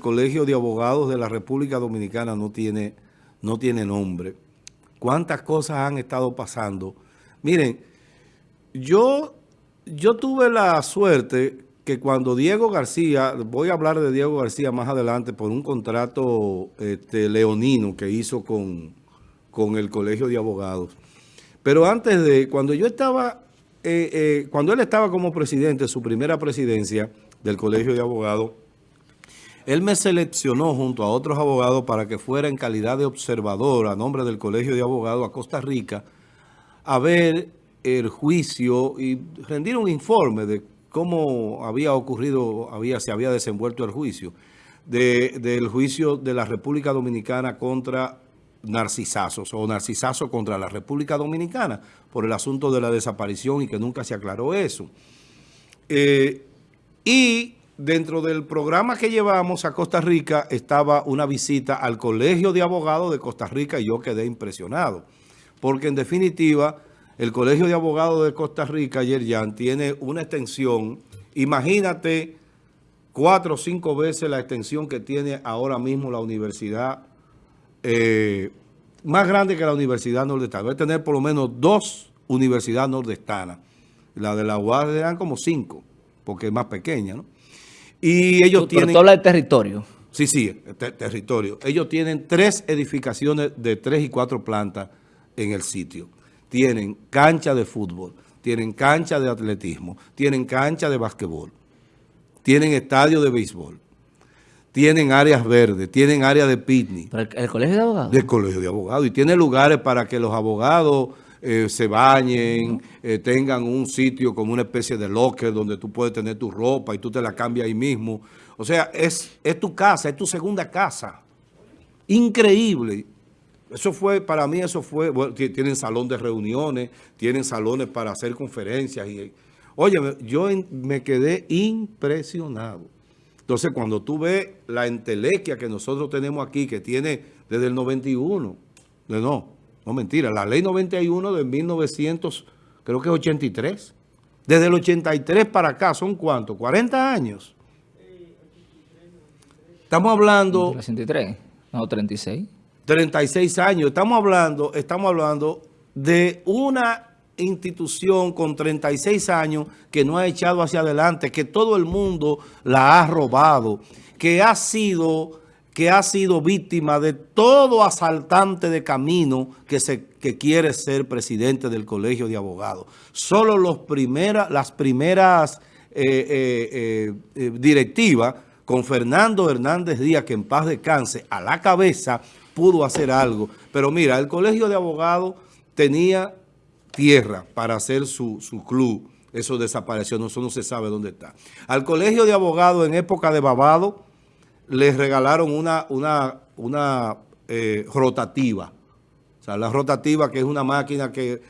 Colegio de Abogados de la República Dominicana no tiene, no tiene nombre. ¿Cuántas cosas han estado pasando? Miren, yo, yo tuve la suerte que cuando Diego García, voy a hablar de Diego García más adelante por un contrato este, leonino que hizo con, con el Colegio de Abogados. Pero antes de, cuando yo estaba, eh, eh, cuando él estaba como presidente, su primera presidencia del Colegio de Abogados, él me seleccionó junto a otros abogados para que fuera en calidad de observador a nombre del Colegio de Abogados a Costa Rica a ver el juicio y rendir un informe de cómo había ocurrido, había, se había desenvuelto el juicio, del juicio de la República Dominicana contra narcisazos o narcisazo contra la República Dominicana por el asunto de la desaparición y que nunca se aclaró eso. Eh, y dentro del programa que llevamos a Costa Rica estaba una visita al Colegio de Abogados de Costa Rica y yo quedé impresionado. Porque en definitiva, el Colegio de Abogados de Costa Rica, Yerjan, tiene una extensión, imagínate cuatro o cinco veces la extensión que tiene ahora mismo la universidad, eh, más grande que la Universidad Nordestana. Debe tener por lo menos dos universidades nordestanas. La de la UAS dan como cinco, porque es más pequeña, ¿no? Y ellos tienen... Pero tú hablas de territorio. Sí, sí, territorio. Ellos tienen tres edificaciones de tres y cuatro plantas en el sitio. Tienen cancha de fútbol, tienen cancha de atletismo, tienen cancha de basquetbol, tienen estadio de béisbol, tienen áreas verdes, tienen área de picnic. ¿El, colegio de abogados? Del colegio de abogados. Y tiene lugares para que los abogados eh, se bañen, eh, tengan un sitio como una especie de locker donde tú puedes tener tu ropa y tú te la cambias ahí mismo. O sea, es, es tu casa, es tu segunda casa. Increíble. Eso fue, para mí eso fue, tienen salón de reuniones, tienen salones para hacer conferencias. y Oye, yo me quedé impresionado. Entonces, cuando tú ves la entelequia que nosotros tenemos aquí, que tiene desde el 91, de no, no, mentira. La ley 91 de 1900, creo que es 83. Desde el 83 para acá, ¿son cuántos? ¿40 años? Estamos hablando... 63, no, 36. 36 años. Estamos hablando, estamos hablando de una institución con 36 años que no ha echado hacia adelante, que todo el mundo la ha robado, que ha sido que ha sido víctima de todo asaltante de camino que, se, que quiere ser presidente del Colegio de Abogados. Solo los primera, las primeras eh, eh, eh, directivas con Fernando Hernández Díaz, que en paz descanse, a la cabeza pudo hacer algo. Pero mira, el Colegio de Abogados tenía tierra para hacer su, su club. Eso desapareció, eso no se sabe dónde está. Al Colegio de Abogados en época de Babado, les regalaron una, una, una eh, rotativa. O sea, la rotativa que es una máquina que,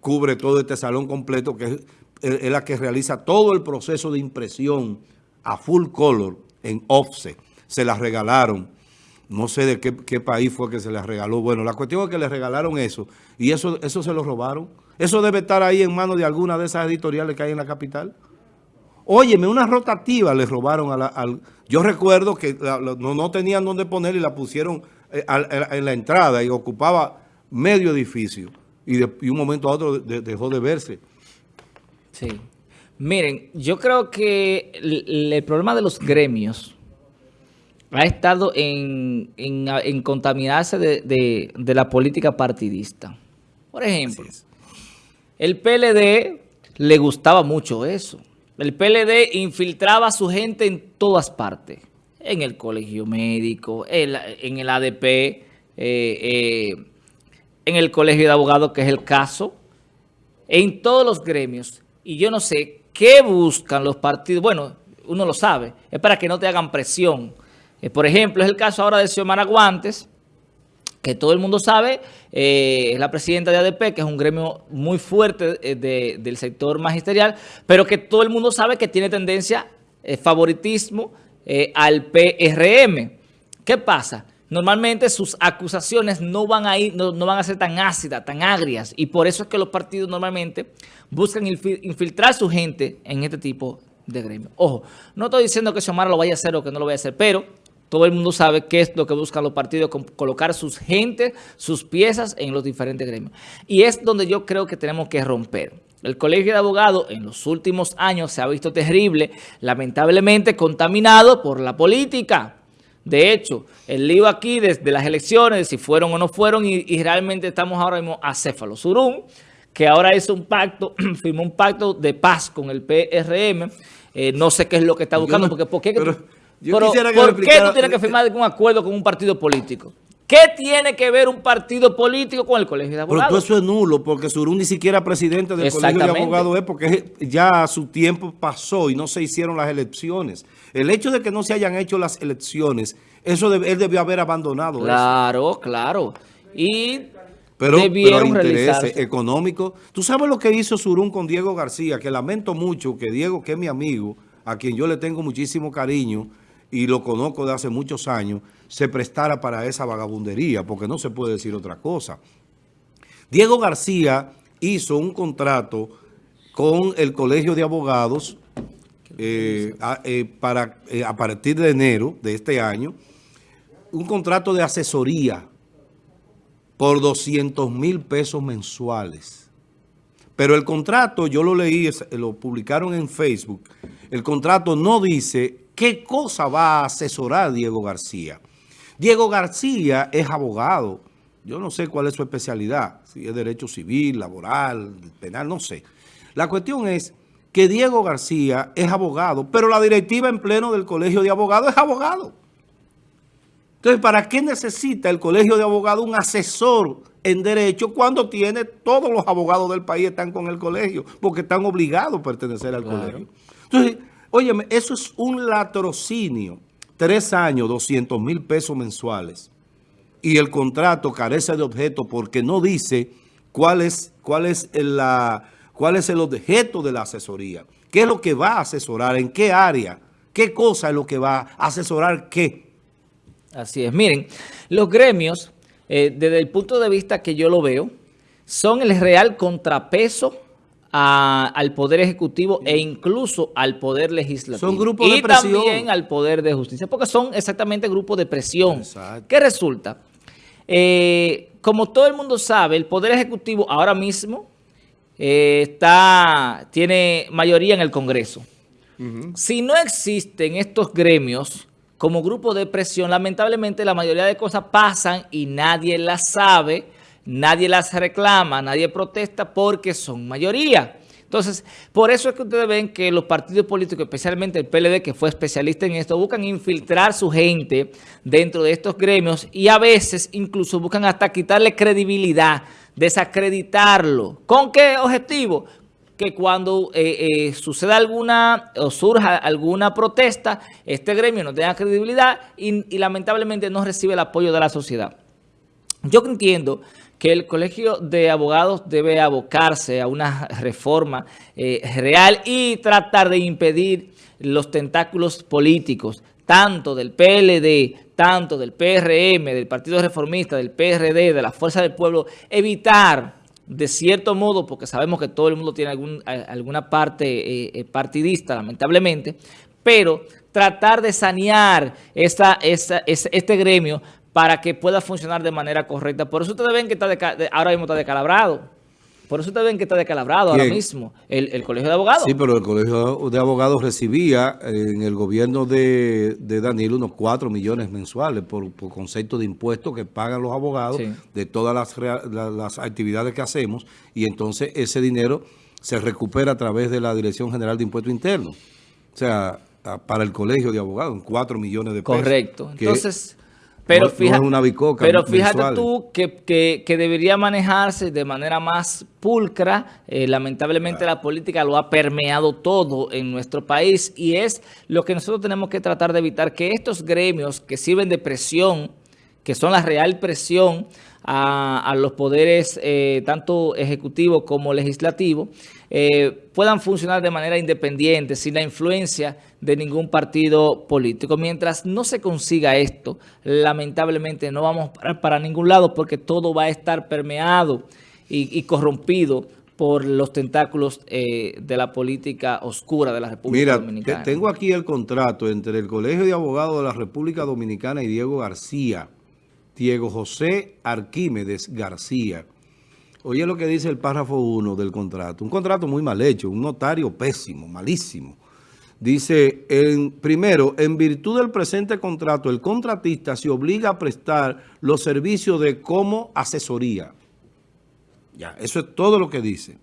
cubre todo este salón completo, que es, la que realiza todo el proceso de impresión a full color en offset. Se la regalaron. No sé de qué, país fue que se les regaló. Bueno, la cuestión es que les regalaron eso. Y eso, eso se lo robaron. Eso debe estar ahí en manos de alguna de esas editoriales que hay en la capital. Óyeme, una rotativa le robaron a la, al... Yo recuerdo que no, tenían dónde poner y la pusieron eh, en la entrada y ocupaba medio edificio. Y de un momento a otro dejó de verse. Sí. Miren, yo creo que el, problema de los gremios ha estado en, contaminarse de, la política partidista. Por ejemplo, el PLD le gustaba mucho eso. El PLD infiltraba a su gente en todas partes. En el colegio médico, en, el ADP, eh, eh, en el colegio de abogados, que es el caso, en todos los gremios. Y yo no sé qué buscan los partidos. Bueno, uno lo sabe. Es para que no te hagan presión. Eh, por ejemplo, es el caso ahora de Xiomara Guantes, que todo el mundo sabe, eh, es la presidenta de ADP, que es un gremio muy fuerte eh, del sector magisterial, pero que todo el mundo sabe que tiene tendencia, eh, favoritismo al PRM. ¿Qué pasa? Normalmente sus acusaciones no van a ir, no, van a ser tan ácidas, tan agrias, y por eso es que los partidos normalmente buscan infiltrar su gente en este tipo de gremio. Ojo, no estoy diciendo que Xiomara lo vaya a hacer o que no lo vaya a hacer, pero todo el mundo sabe qué es lo que buscan los partidos, colocar sus gentes, sus piezas en los diferentes gremios. Y es donde yo creo que tenemos que romper. El colegio de abogados en los últimos años se ha visto terrible, lamentablemente contaminado por la política. De hecho, el lío aquí desde las elecciones, si fueron o no fueron, y, realmente estamos ahora mismo a Céfalo Surún, que ahora hizo un pacto, firmó un pacto de paz con el PRM. Eh, no sé qué es lo que está buscando, porque ¿por qué, pero, ¿por qué tú tienes que firmar algún acuerdo con un partido político? ¿Qué tiene que ver un partido político con el colegio de abogados? Pero eso es nulo, porque Surún ni siquiera presidente del colegio de abogados es porque ya su tiempo pasó y no se hicieron las elecciones. El hecho de que no se hayan hecho las elecciones, eso él debió haber abandonado Claro, claro. Y pero, pero intereses económicos. ¿Tú sabes lo que hizo Surún con Diego García? Que lamento mucho que Diego, que es mi amigo, a quien yo le tengo muchísimo cariño, y lo conozco de hace muchos años, se prestara para esa vagabundería, porque no se puede decir otra cosa. Diego García hizo un contrato con el Colegio de Abogados eh, a, eh, para, eh, a partir de enero de este año, un contrato de asesoría por 200 mil pesos mensuales. Pero el contrato, yo lo leí, lo publicaron en Facebook, el contrato no dice ¿Qué cosa va a asesorar Diego García? Diego García es abogado. Yo no sé cuál es su especialidad, si es derecho civil, laboral, penal, no sé. La cuestión es que Diego García es abogado, pero la directiva en pleno del Colegio de Abogados es abogado. Entonces, ¿para qué necesita el Colegio de Abogados un asesor en derecho cuando tiene todos los abogados del país están con el colegio? Porque están obligados a pertenecer al colegio. Entonces, Óyeme, eso es un latrocinio. Tres años, 200 mil pesos mensuales. Y el contrato carece de objeto porque no dice cuál es, la, cuál es el objeto de la asesoría. ¿Qué es lo que va a asesorar? ¿En qué área? ¿Qué cosa es lo que va a asesorar qué? Así es. Miren, los gremios, eh, desde el punto de vista que yo lo veo, son el real contrapeso al Poder Ejecutivo e incluso al Poder Legislativo. Son grupos de presión. Y también al Poder de Justicia, porque son exactamente grupos de presión. ¿Qué resulta? Eh, como todo el mundo sabe, el Poder Ejecutivo ahora mismo eh, está, tiene mayoría en el Congreso. Si no existen estos gremios como grupo de presión, lamentablemente la mayoría de cosas pasan y nadie las sabe, nadie las reclama, nadie protesta porque son mayoría. Entonces, por eso es que ustedes ven que los partidos políticos, especialmente el PLD, que fue especialista en esto, buscan infiltrar su gente dentro de estos gremios y a veces incluso buscan hasta quitarle credibilidad, desacreditarlo. ¿Con qué objetivo? que cuando eh, eh, suceda alguna o surja alguna protesta, este gremio no tenga credibilidad y lamentablemente no recibe el apoyo de la sociedad. Yo entiendo que el Colegio de Abogados debe abocarse a una reforma eh, real y tratar de impedir los tentáculos políticos, tanto del PLD, tanto del PRM, del Partido Reformista, del PRD, de la Fuerza del Pueblo, evitar de cierto modo, porque sabemos que todo el mundo tiene alguna parte eh, eh, partidista, lamentablemente, pero tratar de sanear este gremio para que pueda funcionar de manera correcta. Por eso ustedes ven que está ahora mismo está decalabrado. Por eso ustedes ven que está decalabrado ahora mismo el, Colegio de Abogados. Sí, pero el Colegio de Abogados recibía en el gobierno de, de Daniel unos 4 millones mensuales por, concepto de impuestos que pagan los abogados de todas las, las actividades que hacemos y entonces ese dinero se recupera a través de la Dirección General de Impuestos Internos. O sea, para el Colegio de Abogados, 4 millones de pesos. Correcto. Entonces... Pero, fíjate, una pero fíjate tú que, debería manejarse de manera más pulcra. Eh, lamentablemente la política lo ha permeado todo en nuestro país y es lo que nosotros tenemos que tratar de evitar, que estos gremios que sirven de presión, que son la real presión a, los poderes eh, tanto ejecutivo como legislativo, eh, puedan funcionar de manera independiente, sin la influencia de ningún partido político. Mientras no se consiga esto, lamentablemente no vamos para, para ningún lado porque todo va a estar permeado y, corrompido por los tentáculos eh, de la política oscura de la República Dominicana. Mira, tengo aquí el contrato entre el Colegio de Abogados de la República Dominicana y Diego García, Diego José Arquímedes García. Oye lo que dice el párrafo 1 del contrato. Un contrato muy mal hecho, un notario pésimo, malísimo. Dice, en, primero, en virtud del presente contrato, el contratista se obliga a prestar los servicios de como asesoría. Ya, eso es todo lo que dice.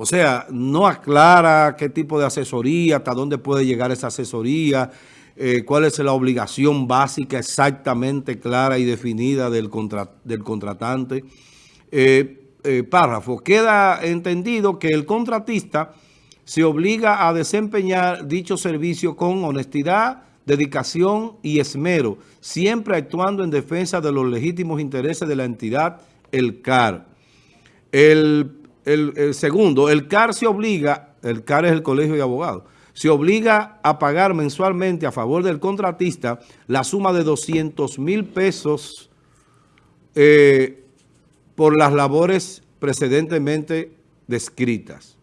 O sea, no aclara qué tipo de asesoría, hasta dónde puede llegar esa asesoría, eh, cuál es la obligación básica exactamente clara y definida del, contratante. Eh, eh, párrafo, queda entendido que el contratista se obliga a desempeñar dicho servicio con honestidad, dedicación y esmero, siempre actuando en defensa de los legítimos intereses de la entidad, el CAR. El, segundo, el CAR se obliga, el CAR es el Colegio de Abogados, se obliga a pagar mensualmente a favor del contratista la suma de 200 mil pesos eh, por las labores precedentemente descritas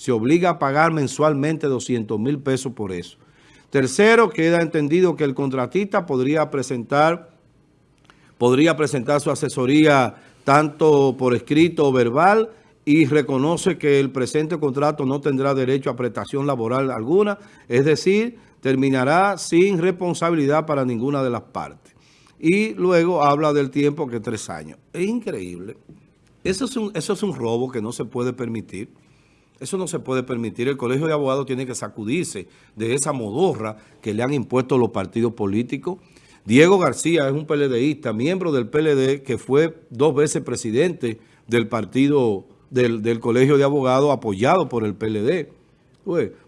se obliga a pagar mensualmente 200 mil pesos por eso. Tercero, queda entendido que el contratista podría presentar, podría presentar su asesoría tanto por escrito o verbal y reconoce que el presente contrato no tendrá derecho a prestación laboral alguna, es decir, terminará sin responsabilidad para ninguna de las partes. Y luego habla del tiempo que es tres años. Es increíble. Eso es un, eso es un robo que no se puede permitir. Eso no se puede permitir. El Colegio de Abogados tiene que sacudirse de esa modorra que le han impuesto los partidos políticos. Diego García es un PLDista, miembro del PLD, que fue dos veces presidente del partido, del, Colegio de Abogados, apoyado por el PLD.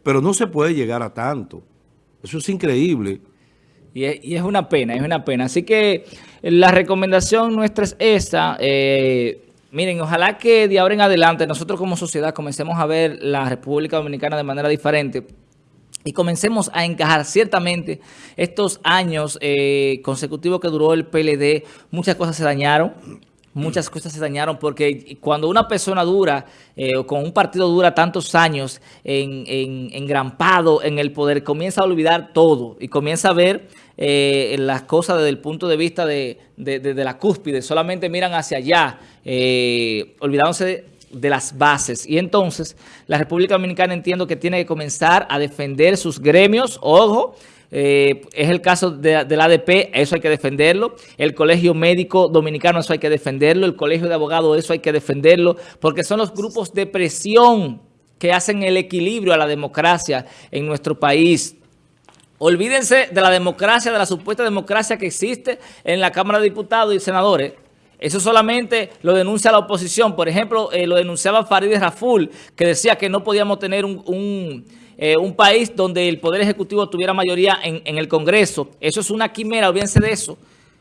pero no se puede llegar a tanto. Eso es increíble. Y es, una pena, es una pena. Así que la recomendación nuestra es esa. Eh, Miren, ojalá que de ahora en adelante nosotros como sociedad comencemos a ver la República Dominicana de manera diferente y comencemos a encajar ciertamente estos años eh, consecutivos que duró el PLD, muchas cosas se dañaron, muchas cosas se dañaron porque cuando una persona dura eh, o con un partido dura tantos años en, en, engrampado en el poder, comienza a olvidar todo y comienza a ver eh, las cosas desde el punto de vista de, la cúspide, solamente miran hacia allá, eh, olvidándose de, las bases. Y entonces la República Dominicana entiendo que tiene que comenzar a defender sus gremios, ojo, eh, es el caso de, del ADP, eso hay que defenderlo. El Colegio Médico Dominicano, eso hay que defenderlo. El Colegio de Abogados, eso hay que defenderlo. Porque son los grupos de presión que hacen el equilibrio a la democracia en nuestro país. Olvídense de la democracia, de la supuesta democracia que existe en la Cámara de Diputados y Senadores. Eso solamente lo denuncia la oposición. Por ejemplo, eh, lo denunciaba Farideh Raful, que decía que no podíamos tener un, eh, país donde el Poder Ejecutivo tuviera mayoría en, el Congreso. Eso es una quimera, olvídense de eso.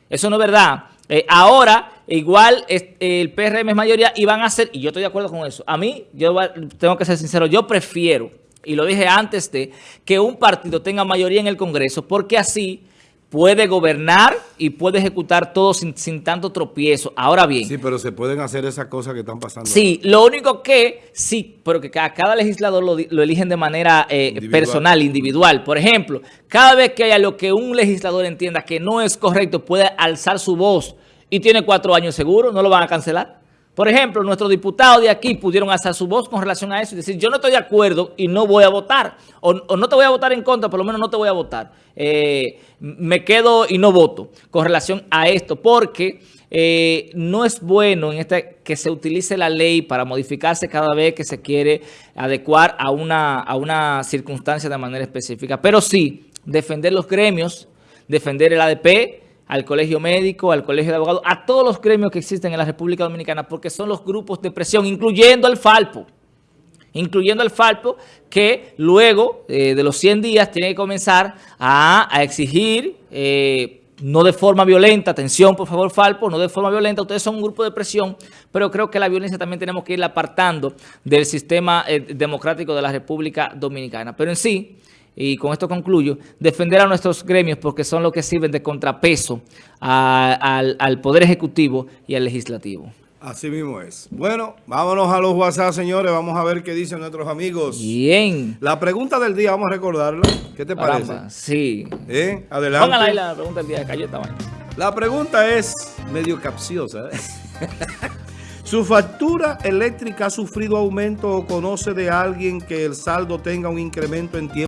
Eso no es verdad. Eh, ahora, igual el PRM es mayoría y van a ser, y yo estoy de acuerdo con eso. A mí, yo tengo que ser sincero, yo prefiero y lo dije antes de que un partido tenga mayoría en el Congreso, porque así puede gobernar y puede ejecutar todo sin, tanto tropiezo. Ahora bien... Sí, pero se pueden hacer esas cosas que están pasando. Sí, lo único que, sí, pero que a cada legislador lo, eligen de manera eh, personal, individual. Por ejemplo, cada vez que haya lo que un legislador entienda que no es correcto, puede alzar su voz y tiene cuatro años seguro, no lo van a cancelar. Por ejemplo, nuestros diputados de aquí pudieron hacer su voz con relación a eso y decir, yo no estoy de acuerdo y no voy a votar. O, no te voy a votar en contra, por lo menos no te voy a votar. Eh, me quedo y no voto con relación a esto, porque eh, no es bueno en este que se utilice la ley para modificarse cada vez que se quiere adecuar a una, a una circunstancia de manera específica. Pero sí, defender los gremios, defender el ADP, al colegio médico, al colegio de abogados, a todos los gremios que existen en la República Dominicana, porque son los grupos de presión, incluyendo al Falpo, incluyendo al Falpo, que luego eh, de los 100 días tiene que comenzar a, exigir, eh, no de forma violenta, atención por favor Falpo, no de forma violenta, ustedes son un grupo de presión, pero creo que la violencia también tenemos que irla apartando del sistema eh, democrático de la República Dominicana. Pero en sí, y con esto concluyo, defender a nuestros gremios porque son los que sirven de contrapeso al, al Poder Ejecutivo y al Legislativo. Así mismo es. Bueno, vámonos a los WhatsApp, señores. Vamos a ver qué dicen nuestros amigos. Bien. La pregunta del día, vamos a recordarla. ¿Qué te parece? sí. ¿Eh? Adelante. Póngala ahí la pregunta del día. Cayó esta vaina. La pregunta es medio capciosa. ¿eh? ¿Su factura eléctrica ha sufrido aumento o conoce de alguien que el saldo tenga un incremento en tiempo?